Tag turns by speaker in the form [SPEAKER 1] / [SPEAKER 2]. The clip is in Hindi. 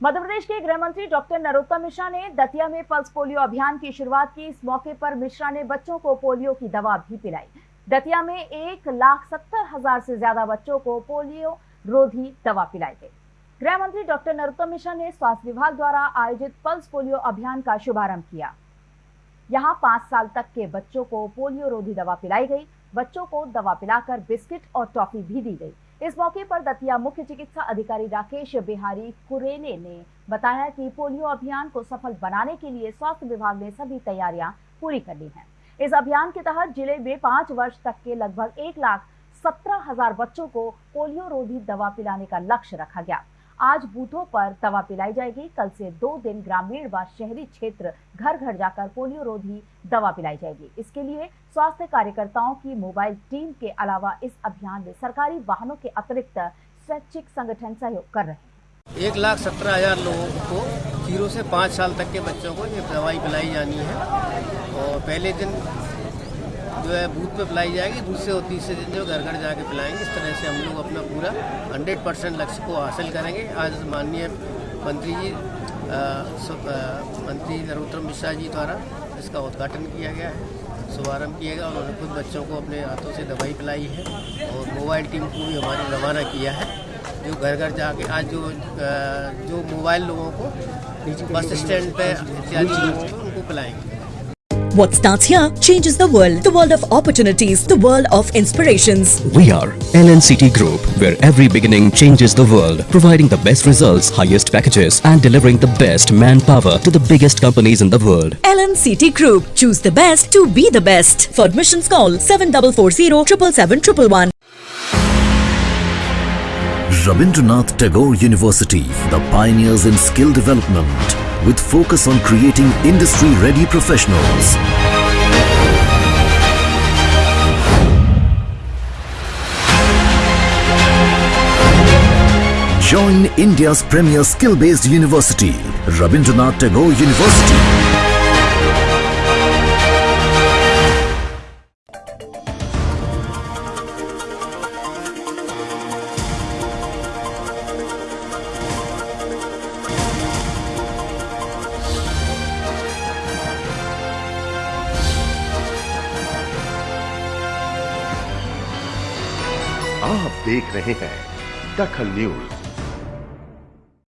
[SPEAKER 1] मध्य प्रदेश के गृह मंत्री डॉक्टर नरोत्तम मिश्रा ने दतिया में पल्स पोलियो अभियान की शुरुआत की। इस मौके पर मिश्रा ने बच्चों को पोलियो की दवा भी पिलाई। दतिया में एक लाख सत्तर हज़ार से ज़्यादा बच्चों को पोलियो रोधी दवा पिलाई गई। गृह मंत्री डॉक्टर नरोत्तम मिश्रा ने स्वास्थ्य विभाग द्वारा आयोजित पल्स पोलियो अभियान का शुभारंभ किया। यहाँ पाँच साल तक के बच्चों को पोलियो रोधी दवा पिलाई गई। बच्चों को दवा पिलाकर बिस्किट और टॉफी भी दी गई। इस मौके पर दतिया मुख्य चिकित्सा अधिकारी राकेश बिहारी कुरेले ने बताया कि पोलियो अभियान को सफल बनाने के लिए स्वास्थ्य विभाग ने सभी तैयारियाँ पूरी कर ली हैं। इस अभियान के तहत ज़िले में पाँच वर्ष तक के लगभग एक लाख सत्रह हज़ार बच्चों को पोलियो रोधी दवा पिलाने का लक्ष्य रखा गया। आज बूथों पर दवा पिलाई जाएगी। कल से दो दिन ग्रामीण व शहरी क्षेत्र घर घर जाकर पोलियो रोधी दवा पिलाई जाएगी। इसके लिए स्वास्थ्य कार्यकर्ताओं की मोबाइल टीम के अलावा इस अभियान में सरकारी वाहनों के अतिरिक्त स्वैच्छिक संगठन सहयोग कर रहे हैं।
[SPEAKER 2] एक लाख सत्रह हज़ार लोगों को ज़ीरो से पाँच साल तक के बच्चों को ये दवाई पिलाई जानी है। और पहले दिन जो है बूथ पे पिलाई जाएगी दूसरे और तीसरे दिन जो घर घर जाके पिलाएँगे। इस तरह से हम लोग अपना पूरा 100 परसेंट लक्ष्य को हासिल करेंगे। आज माननीय मंत्री जी आ, आ, मंत्री नरोत्तम मिश्रा जी द्वारा इसका उद्घाटन किया गया है शुभारंभ किया गया उन्होंने खुद बच्चों को अपने हाथों से दवाई पिलाई है और मोबाइल टीम को भी हमारे रवाना किया है। जो घर घर जाके आज जो जो मोबाइल लोगों को बस स्टैंड पे इत्यादि लोगों को उनको पिलाएँगे।
[SPEAKER 3] What starts here changes the world. The world of opportunities. The world of inspirations.
[SPEAKER 4] We are LNCT Group, where every beginning changes the world, providing the best results, highest packages, and delivering the best manpower to the biggest companies in the world.
[SPEAKER 3] LNCT Group. Choose the best to be the best. For admissions call 7440 777
[SPEAKER 5] Rabindranath Tagore University, the pioneers in skill development, with focus on creating industry-ready professionals. Join India's premier skill-based university, Rabindranath Tagore University.
[SPEAKER 6] आप देख रहे हैं दखल न्यूज़।